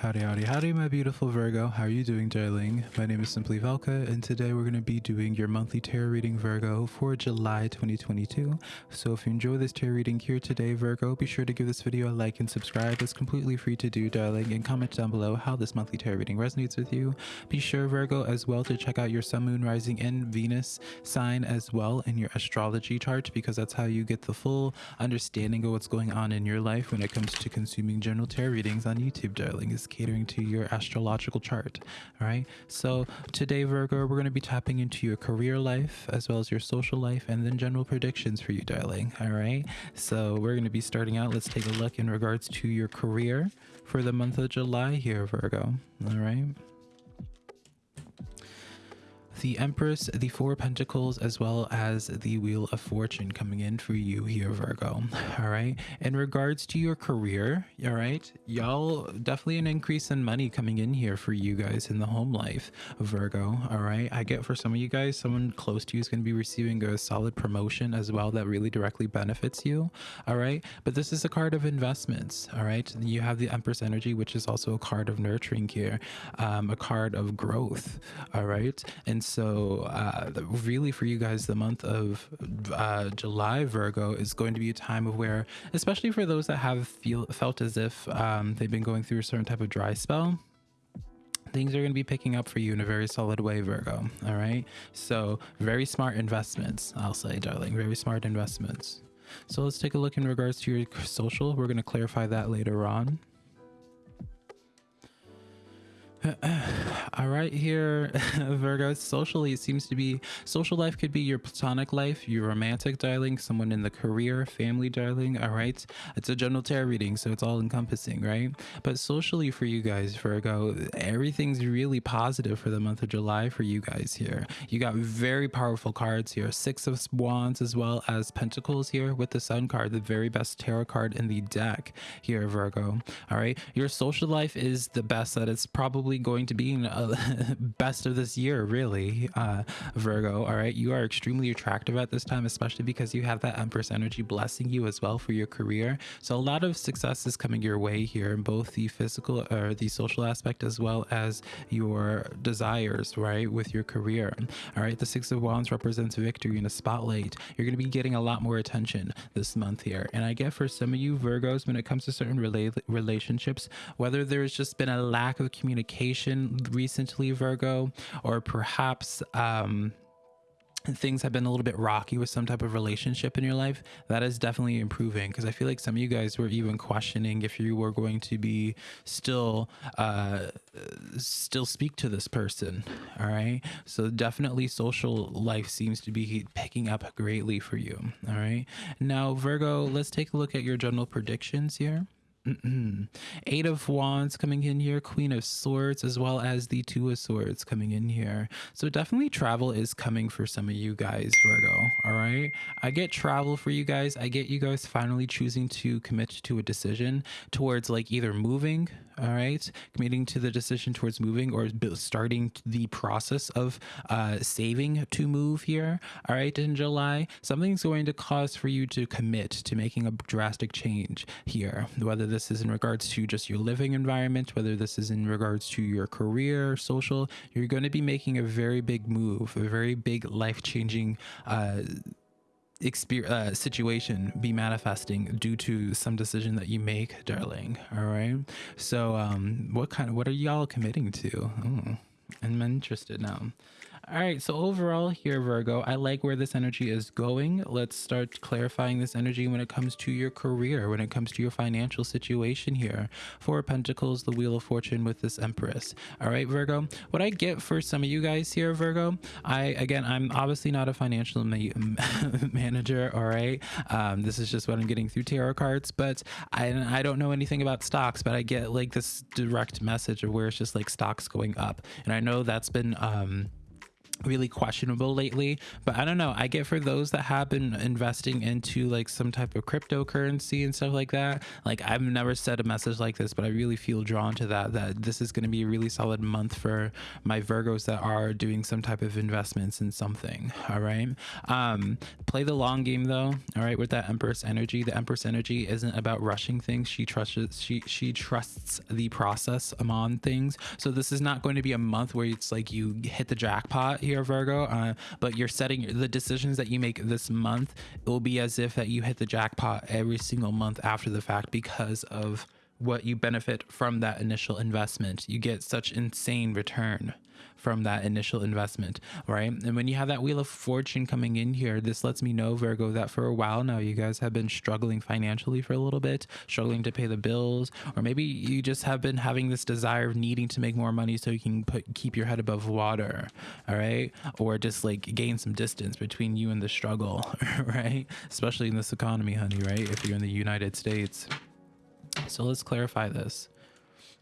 Howdy, howdy, howdy, my beautiful Virgo. How are you doing, darling? My name is Simply Velka, and today we're going to be doing your monthly tarot reading, Virgo, for July 2022. So if you enjoy this tarot reading here today, Virgo, be sure to give this video a like and subscribe. It's completely free to do, darling, and comment down below how this monthly tarot reading resonates with you. Be sure, Virgo, as well to check out your Sun, Moon, Rising, and Venus sign as well in your astrology chart, because that's how you get the full understanding of what's going on in your life when it comes to consuming general tarot readings on YouTube, darling catering to your astrological chart. All right. So today, Virgo, we're going to be tapping into your career life as well as your social life and then general predictions for you, darling. All right. So we're going to be starting out. Let's take a look in regards to your career for the month of July here, Virgo. All right the Empress, the Four Pentacles, as well as the Wheel of Fortune coming in for you here, Virgo. All right. In regards to your career, all right, y'all definitely an increase in money coming in here for you guys in the home life, Virgo. All right. I get for some of you guys, someone close to you is going to be receiving a solid promotion as well that really directly benefits you. All right. But this is a card of investments. All right. You have the Empress energy, which is also a card of nurturing here, um, a card of growth. All right. And so uh, really for you guys the month of uh, july virgo is going to be a time of where especially for those that have feel felt as if um, they've been going through a certain type of dry spell things are going to be picking up for you in a very solid way virgo all right? So very smart investments i'll say darling very smart investments. So let's take a look in regards to your social we're going to clarify that later on all right here virgo socially it seems to be social life could be your platonic life your romantic darling someone in the career family darling all right? It's a general tarot reading so it's all encompassing right? But socially for you guys virgo everything's really positive for the month of july for you guys here. You got very powerful cards here six of wands as well as pentacles here with the sun card the very best tarot card in the deck here virgo all right? Your social life is the best that it's probably going to be uh, best of this year, really, uh, Virgo. All right, you are extremely attractive at this time, especially because you have that Empress energy blessing you as well for your career. So a lot of success is coming your way here in both the physical or the social aspect as well as your desires, right, with your career. All right, the Six of Wands represents victory in a spotlight. You're going to be getting a lot more attention this month here. And I get for some of you Virgos, when it comes to certain rela relationships, whether there's just been a lack of communication recently, Virgo, or perhaps um, things have been a little bit rocky with some type of relationship in your life, that is definitely improving. Because I feel like some of you guys were even questioning if you were going to be still, uh, still speak to this person. All right. So definitely social life seems to be picking up greatly for you. All right. Now, Virgo, let's take a look at your general predictions here. Eight of Wands coming in here, Queen of Swords, as well as the Two of Swords coming in here. So definitely travel is coming for some of you guys, Virgo. All right. I get travel for you guys. I get you guys finally choosing to commit to a decision towards like either moving all right committing to the decision towards moving or starting the process of uh, saving to move here all right in july something's going to cause for you to commit to making a drastic change here whether this is in regards to just your living environment whether this is in regards to your career social you're going to be making a very big move a very big life-changing uh, experience uh, situation be manifesting due to some decision that you make darling all right? So um what kind of what are y'all committing to? Oh, i'm interested now all right, so overall here, Virgo, I like where this energy is going. Let's start clarifying this energy when it comes to your career, when it comes to your financial situation here. Four Pentacles, the Wheel of Fortune with this Empress. All right, Virgo, what I get for some of you guys here, Virgo, I, again, I'm obviously not a financial ma manager, all right? Um, this is just what I'm getting through tarot cards, but I, I don't know anything about stocks, but I get like this direct message of where it's just like stocks going up. And I know that's been, um, really questionable lately but i don't know. I get for those that have been investing into like some type of cryptocurrency and stuff like that like i've never said a message like this but i really feel drawn to that that this is going to be a really solid month for my virgos that are doing some type of investments in something all right? Um play the long game though all right with that empress energy. The empress energy isn't about rushing things. She trusts she she trusts the process among things. So this is not going to be a month where it's like you hit the jackpot here, Virgo. Uh, but you're setting the decisions that you make this month. It will be as if that you hit the jackpot every single month after the fact because of what you benefit from that initial investment. You get such insane return from that initial investment, right? And when you have that wheel of fortune coming in here, this lets me know, Virgo, that for a while now you guys have been struggling financially for a little bit, struggling to pay the bills, or maybe you just have been having this desire of needing to make more money so you can put keep your head above water, all right? Or just like gain some distance between you and the struggle, right? Especially in this economy, honey, right? If you're in the United States. So let's clarify this.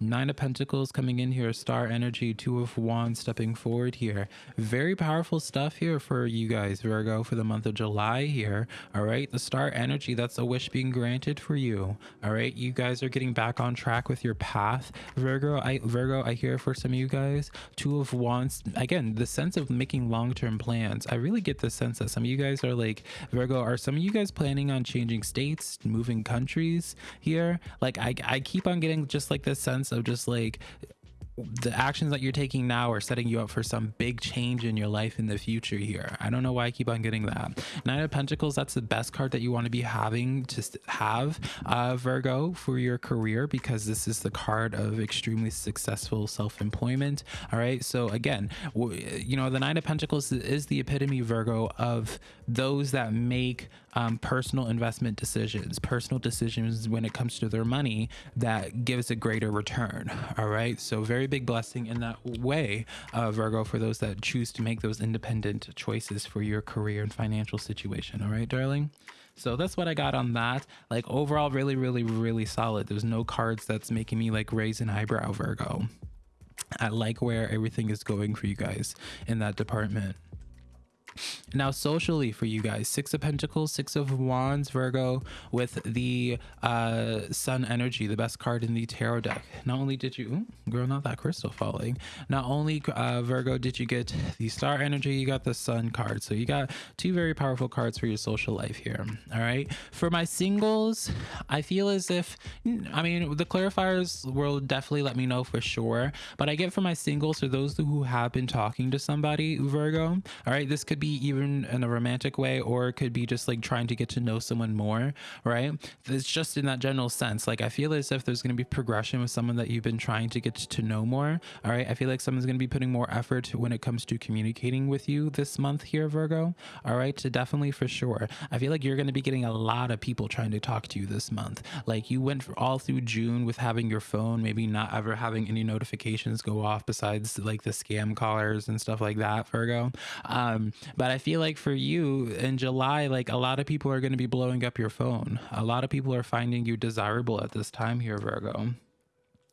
Nine of Pentacles coming in here, Star Energy, Two of Wands stepping forward here. Very powerful stuff here for you guys, Virgo, for the month of July here. All right, the Star Energy, that's a wish being granted for you. All right, you guys are getting back on track with your path, Virgo. I Virgo, I hear for some of you guys, Two of Wands. Again, the sense of making long-term plans. I really get the sense that some of you guys are like Virgo. Are some of you guys planning on changing states, moving countries here? Like I, I keep on getting just like this sense sense of just like the actions that you're taking now are setting you up for some big change in your life in the future here. I don't know why I keep on getting that. Nine of Pentacles, that's the best card that you want to be having to have, uh, Virgo, for your career because this is the card of extremely successful self-employment. All right. So again, you know, the Nine of Pentacles is the epitome, Virgo, of those that make um, personal investment decisions, personal decisions when it comes to their money that gives a greater return. All right. So very big blessing in that way, uh, Virgo, for those that choose to make those independent choices for your career and financial situation. All right, darling. So that's what I got on that. Like overall, really, really, really solid. There's no cards that's making me like raise an eyebrow, Virgo. I like where everything is going for you guys in that department. Now, socially for you guys, Six of Pentacles, Six of Wands, Virgo, with the uh, Sun energy, the best card in the tarot deck. Not only did you, ooh, girl, not that crystal falling. Not only uh, Virgo did you get the Star energy, you got the Sun card. So you got two very powerful cards for your social life here. All right. For my singles, I feel as if, I mean, the clarifiers will definitely let me know for sure. But I get for my singles, for those who have been talking to somebody, Virgo, all right, this could be be even in a romantic way or it could be just like trying to get to know someone more right? It's just in that general sense. Like i feel as if there's going to be progression with someone that you've been trying to get to know more all right? I feel like someone's going to be putting more effort when it comes to communicating with you this month here virgo all right? So definitely for sure. I feel like you're going to be getting a lot of people trying to talk to you this month. Like you went all through june with having your phone maybe not ever having any notifications go off besides like the scam callers and stuff like that virgo. Um but I feel like for you in July, like a lot of people are going to be blowing up your phone. A lot of people are finding you desirable at this time here, Virgo.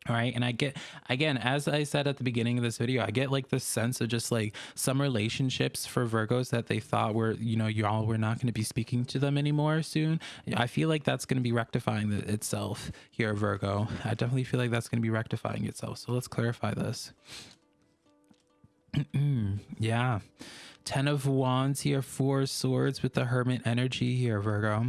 All right. And I get, again, as I said at the beginning of this video, I get like this sense of just like some relationships for Virgos that they thought were, you know, y'all were not going to be speaking to them anymore soon. I feel like that's going to be rectifying itself here, Virgo. I definitely feel like that's going to be rectifying itself. So let's clarify this. yeah. Ten of Wands here, Four Swords with the Hermit energy here, Virgo.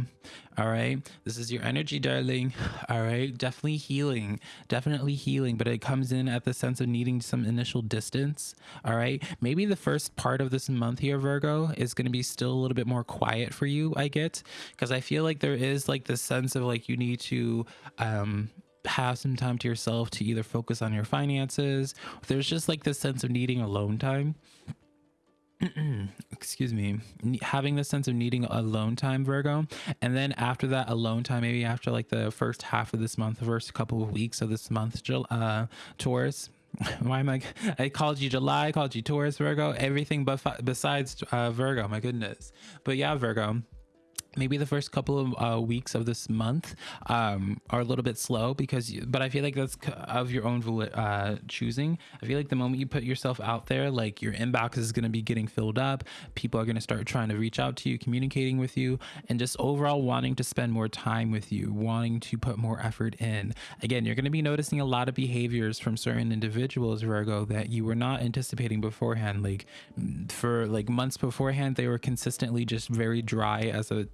All right. This is your energy, darling. All right. Definitely healing. Definitely healing, but it comes in at the sense of needing some initial distance. All right. Maybe the first part of this month here, Virgo, is going to be still a little bit more quiet for you, I get, because I feel like there is like this sense of like you need to, um, have some time to yourself to either focus on your finances. There's just like this sense of needing alone time. excuse me. Having the sense of needing alone time virgo. And then after that alone time maybe after like the first half of this month the first couple of weeks of this month uh taurus why am i i called you july I called you taurus virgo everything but besides uh, virgo my goodness. But yeah virgo maybe the first couple of uh, weeks of this month um, are a little bit slow because you, but i feel like that's of your own uh, choosing. I feel like the moment you put yourself out there like your inbox is going to be getting filled up. People are going to start trying to reach out to you communicating with you and just overall wanting to spend more time with you wanting to put more effort in. Again you're going to be noticing a lot of behaviors from certain individuals virgo that you were not anticipating beforehand. Like for like months beforehand they were consistently just very dry as a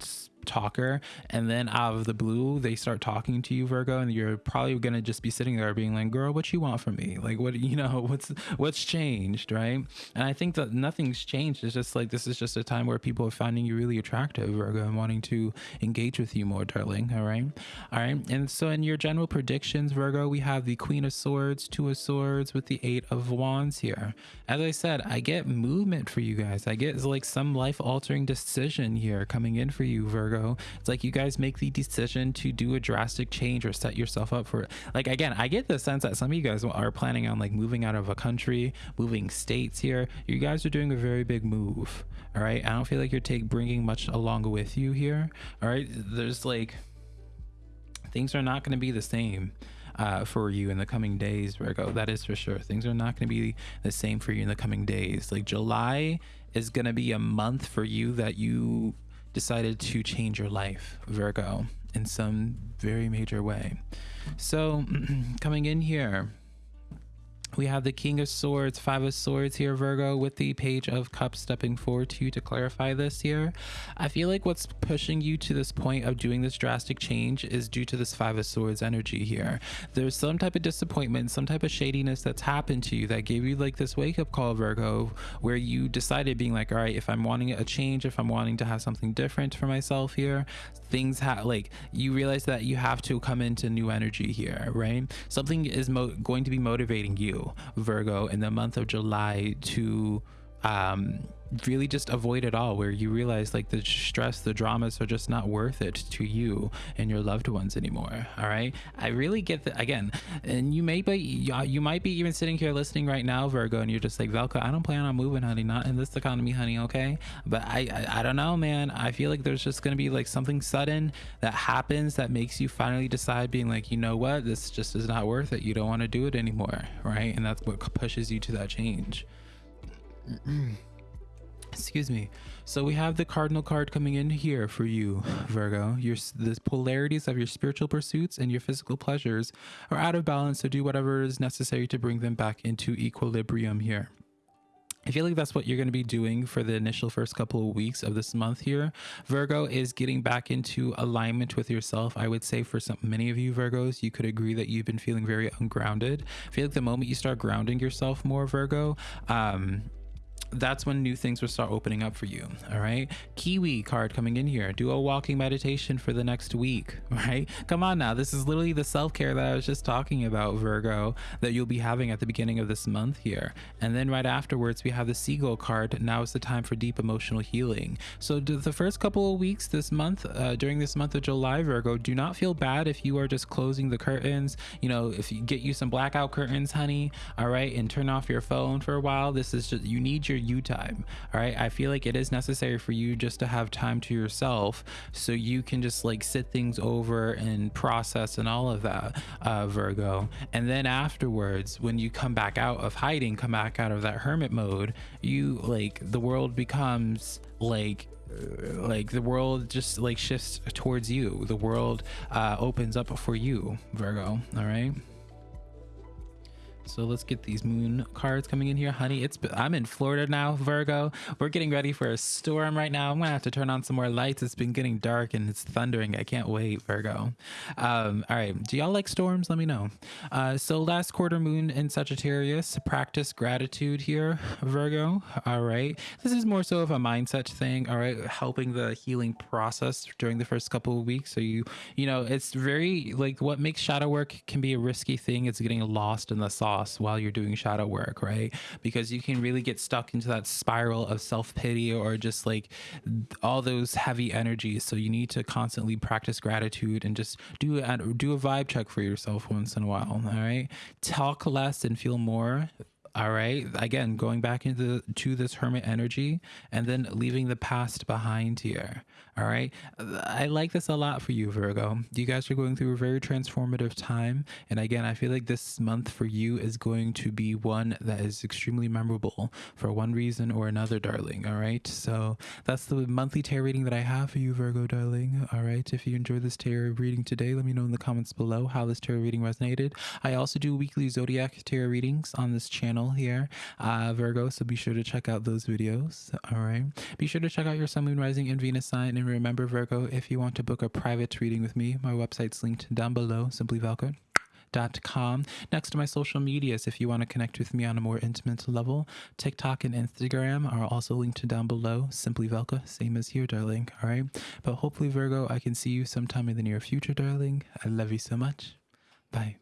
talker and then out of the blue they start talking to you virgo and you're probably gonna just be sitting there being like girl what you want from me? Like what you know what's what's changed? Right? And i think that nothing's changed. It's just like this is just a time where people are finding you really attractive virgo and wanting to engage with you more darling. All right? All right? And so in your general predictions virgo we have the queen of swords two of swords with the eight of wands here. As i said i get movement for you guys. I get like some life altering decision here coming in for you virgo It's like you guys make the decision to do a drastic change or set yourself up for it. Like again, I get the sense that some of you guys are planning on like moving out of a country, moving states here. You guys are doing a very big move. All right. I don't feel like you're take bringing much along with you here. All right. There's like things are not going to be the same. Uh, for you in the coming days, Virgo. That is for sure. Things are not going to be the same for you in the coming days. Like July is going to be a month for you that you decided to change your life, Virgo, in some very major way. So, coming in here, we have the King of Swords, Five of Swords here, Virgo, with the Page of Cups stepping forward to you to clarify this here. I feel like what's pushing you to this point of doing this drastic change is due to this Five of Swords energy here. There's some type of disappointment, some type of shadiness that's happened to you that gave you like this wake up call, Virgo, where you decided being like, all right, if I'm wanting a change, if I'm wanting to have something different for myself here, things have like you realize that you have to come into new energy here, right? Something is going to be motivating you Virgo, in the month of July to um, really just avoid it all where you realize like the stress the dramas are just not worth it to you and your loved ones anymore all right? I really get that again and you may be uh, you might be even sitting here listening right now virgo and you're just like velka i don't plan on moving honey not in this economy honey okay? But i i, I don't know man. I feel like there's just gonna be like something sudden that happens that makes you finally decide being like you know what? This just is not worth it. You don't want to do it anymore right? And that's what pushes you to that change excuse me so we have the cardinal card coming in here for you virgo your the polarities of your spiritual pursuits and your physical pleasures are out of balance so do whatever is necessary to bring them back into equilibrium here I feel like that's what you're going to be doing for the initial first couple of weeks of this month here. Virgo is getting back into alignment with yourself. I would say for some many of you Virgos, you could agree that you've been feeling very ungrounded. I feel like the moment you start grounding yourself more, Virgo, um, that's when new things will start opening up for you. All right. Kiwi card coming in here. Do a walking meditation for the next week. Right. Come on now. This is literally the self care that I was just talking about, Virgo, that you'll be having at the beginning of this month here. And then right afterwards, we have the Seagull card. Now is the time for deep emotional healing. So, the first couple of weeks this month, uh, during this month of July, Virgo, do not feel bad if you are just closing the curtains. You know, if you get you some blackout curtains, honey. All right. And turn off your phone for a while. This is just, you need your you time. All right. I feel like it is necessary for you just to have time to yourself so you can just like sit things over and process and all of that, uh, Virgo. And then afterwards, when you come back out of hiding, come back out of that hermit mode, you like the world becomes like like the world just like shifts towards you the world uh opens up for you virgo all right so let's get these moon cards coming in here, honey. It's I'm in Florida now, Virgo. We're getting ready for a storm right now. I'm gonna have to turn on some more lights. It's been getting dark and it's thundering. I can't wait, Virgo. Um, all right, do y'all like storms? Let me know. Uh, so last quarter moon in Sagittarius. Practice gratitude here, Virgo. All right, this is more so of a mindset thing. All right, helping the healing process during the first couple of weeks. So you, you know, it's very like what makes shadow work can be a risky thing. It's getting lost in the sauce while you're doing shadow work, right? Because you can really get stuck into that spiral of self pity or just like all those heavy energies. So you need to constantly practice gratitude and just do a, do a vibe check for yourself once in a while. All right, talk less and feel more all right. Again going back into to this hermit energy and then leaving the past behind here. All right. I like this a lot for you virgo. You guys are going through a very transformative time. And again i feel like this month for you is going to be one that is extremely memorable for one reason or another darling. All right. So that's the monthly tarot reading that i have for you virgo darling. All right. If you enjoyed this tarot reading today let me know in the comments below how this tarot reading resonated. I also do weekly zodiac tarot readings on this channel channel here, uh, Virgo. So be sure to check out those videos. All right. Be sure to check out your Sun, Moon, Rising, and Venus sign. And remember, Virgo, if you want to book a private reading with me, my website's linked down below, simplyvelka.com. Next to my social medias, if you want to connect with me on a more intimate level, TikTok and Instagram are also linked down below. Simply Velka, same as here, darling. All right. But hopefully, Virgo, I can see you sometime in the near future, darling. I love you so much. Bye.